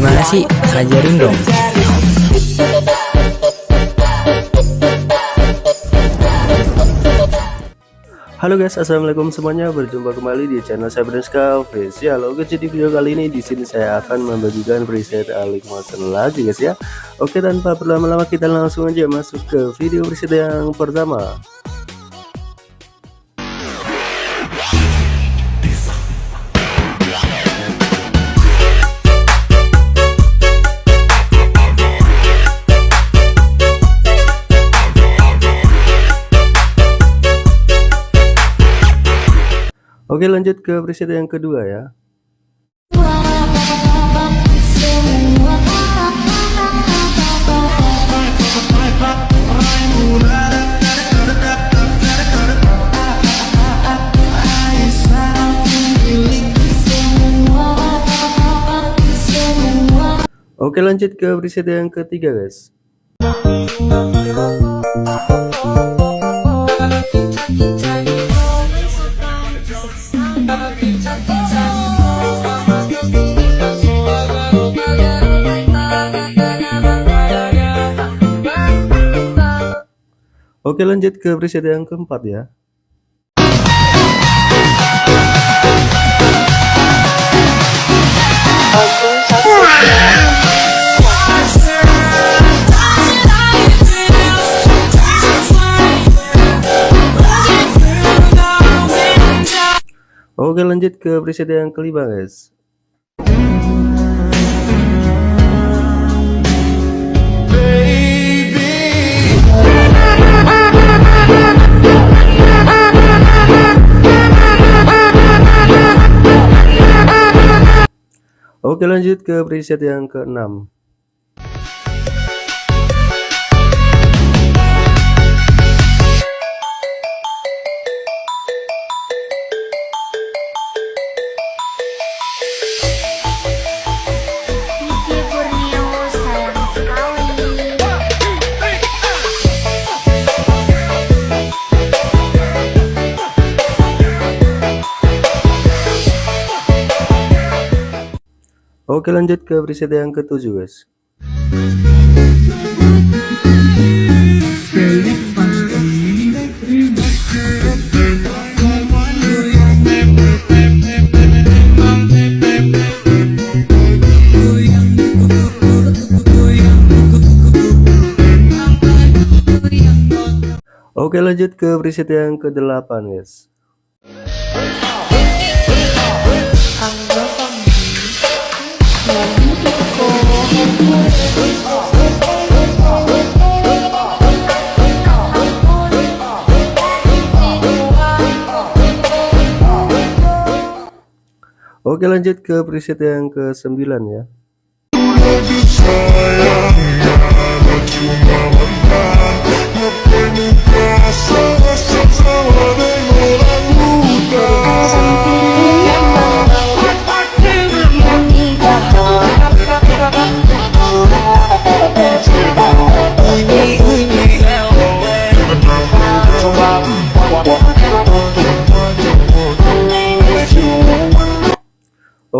Gimana sih? Ajarin dong. Halo guys, assalamualaikum semuanya. Berjumpa kembali di channel saya Brenska Official. Oke, jadi video kali ini di sini saya akan membagikan preset Alik Motion lagi guys ya. Oke, tanpa berlama-lama kita langsung aja masuk ke video preset yang pertama. Oke lanjut ke preset yang kedua ya. Oke lanjut ke preset yang ketiga guys Oke lanjut ke preset yang keempat ya. Oke lanjut ke preset yang kelima guys Oke lanjut ke preset yang keenam. Oke lanjut ke preset yang ketujuh guys. Oke lanjut ke preset yang ke-8 guys Oke lanjut ke preset yang ke-9 ya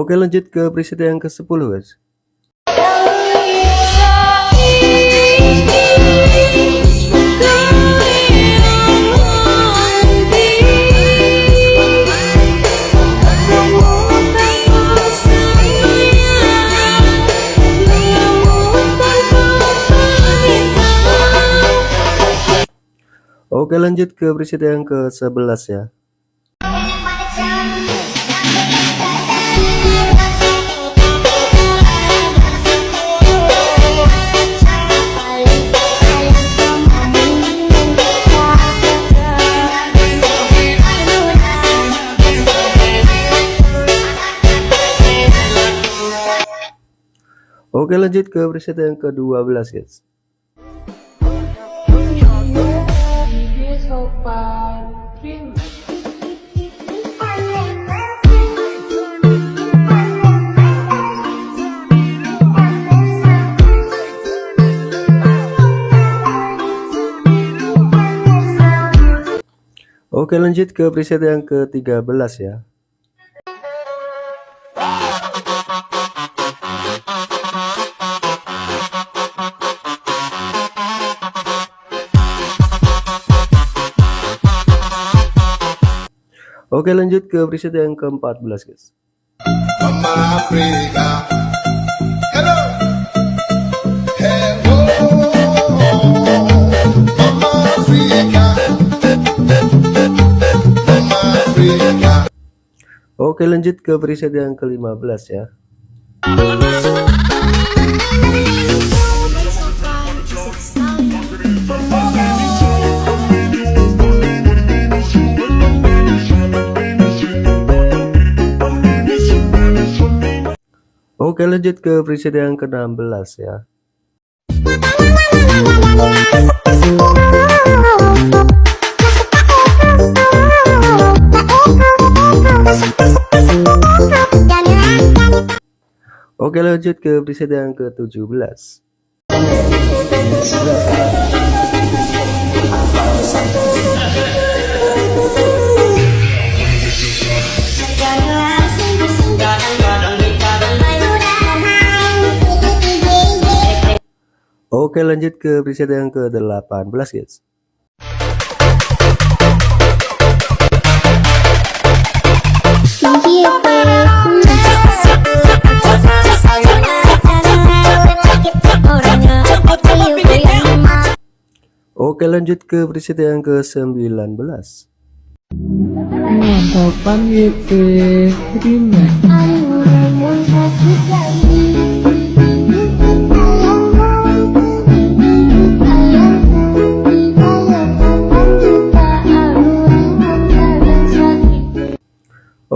Oke lanjut ke preset yang ke-10 guys. Oke lanjut ke preset yang ke-11 ya Oke lanjut ke preset yang ke-12 guys. Oke lanjut ke preset yang ke-13 ya Oke lanjut ke preset yang ke-14 guys Mama Africa. Hello. Hello. Mama Africa. Mama Africa. Oke lanjut ke preset yang ke-15 ya Oke lanjut ke preset yang ke-16 ya. Oke lanjut ke preset yang ke-17 Oke lanjut ke preset yang ke-18 guys. Oke lanjut ke preset yang ke-19 Kapan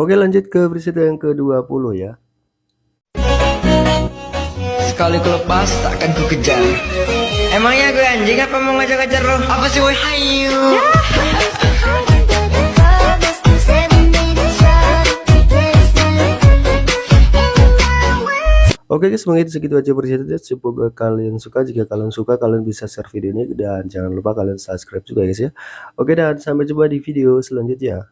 Oke lanjut ke preset yang ke-20 ya. Sekali ku lepas takkan ku kejar. Emangnya gue anjing apa mau ngajak-ngajak lo? Apa sih woi? Hayu. Oke guys mungkin segitu aja presetnya semoga kalian suka. Jika kalian suka kalian bisa share video ini. Dan jangan lupa kalian subscribe juga guys ya. Oke dan sampai jumpa di video selanjutnya